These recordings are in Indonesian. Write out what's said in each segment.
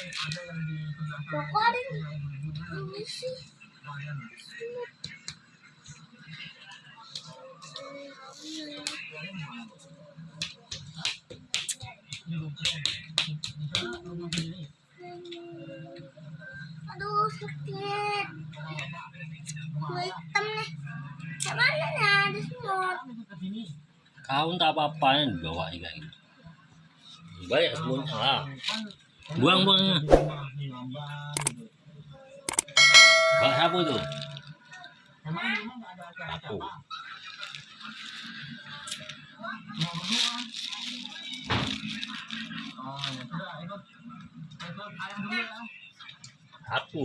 Kok ada ini sih? Aduh sakit. Gue hitam nih. Gimana ya? Ada semut. Kau tak apa-apa bawa kayak gitu. Banyak semuanya Buang buangnya. Bak siapa tuh? Aku. Aku.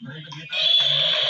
sama berintegritas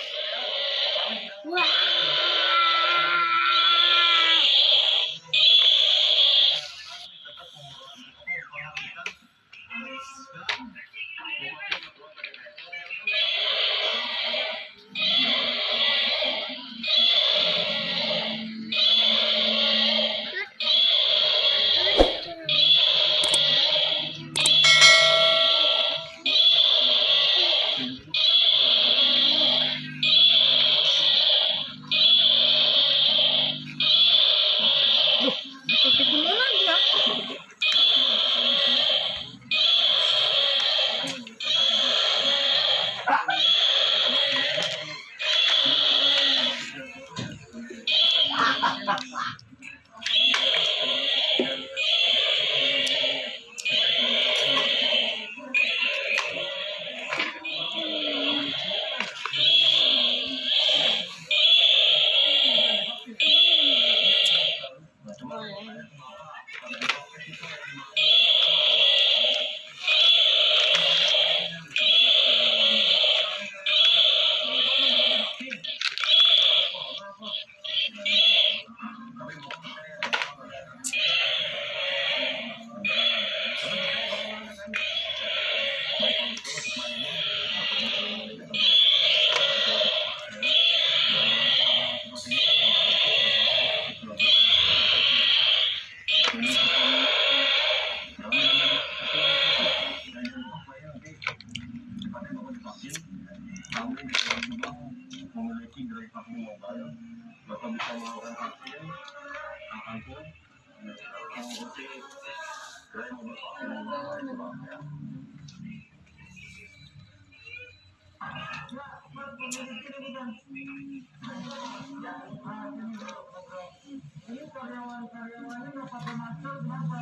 bapak bisa melakukan vaksin kapan pun mengikuti Pak, ya. Ini karyawan-karyawannya masker, kenapa?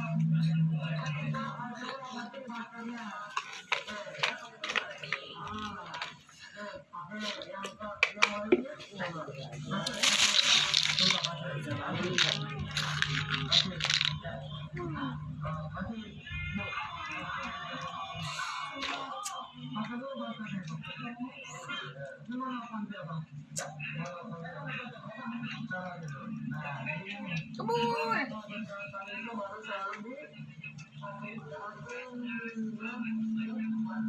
Ditulis aja nama pemilik, Pak.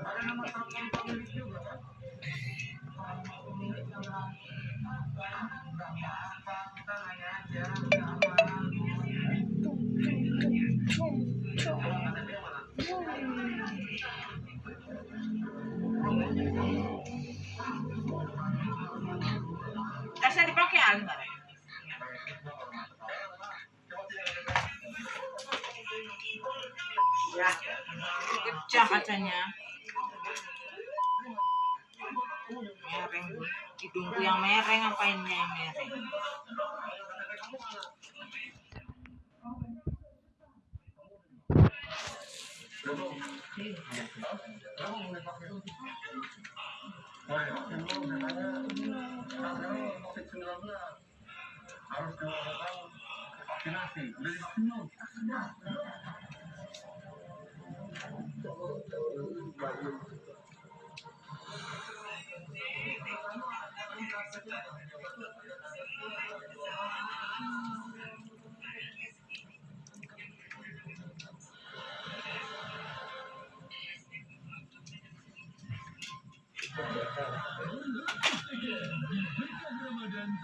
Ada nama telepon pemilik juga kan? Pemilik nama mana? cung. Tasnya dipakai Alma. Ya, pecah kacanya. Hidungku yang mereng, apainnya yang mereng? Woi, vaksin lu katanya katanya COVID-19 harus dilakukan vaksinasi. Udah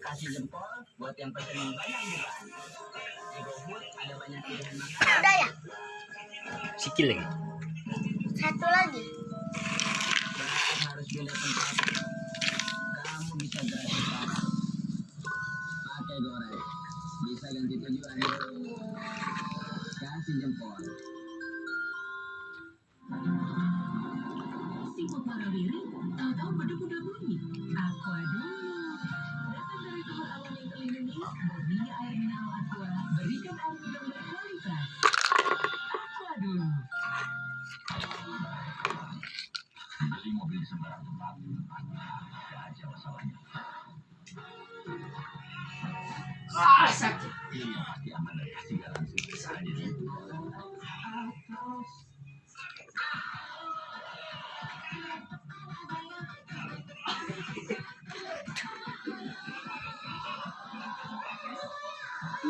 kasih jempol buat yang pesen yang banyak juga. Di GoFood ada banyak pilihan makanan. Udah ya? sikit lagi. Satu lagi. Harus pilih tempat. Kamu bisa gerak. Pakai goreng. Bisa ganti tujuan. Kasih jempol. Siput Marawiri tahu-tahu beduk udah bunyi. Aqua dulu. Datang dari sumber alam yang terlindungi, murninya air mineral Aqua, berikan air minum berkualitas. Aqua dulu. Beli mobil sembarang tempat. Ada aja masalahnya. Ah, sakit. Ini yang pasti aman dan kasih garansi. Ada di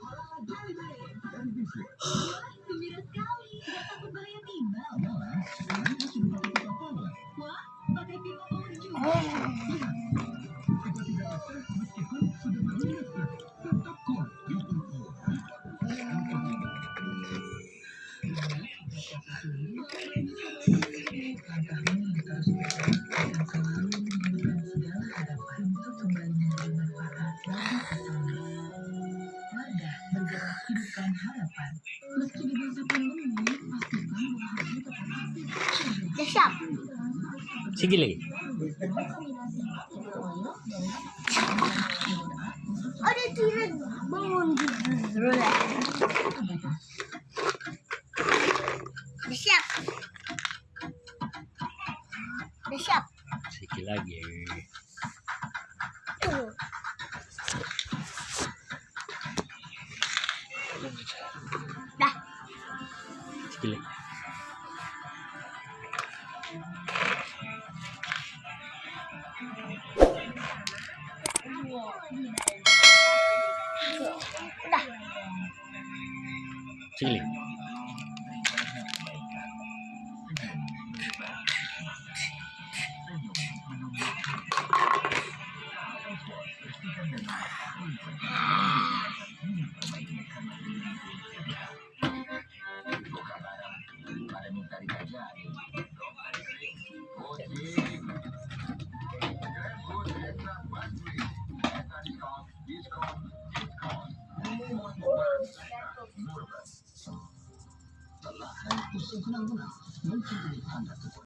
好了，准备开始。Siap. Lagi.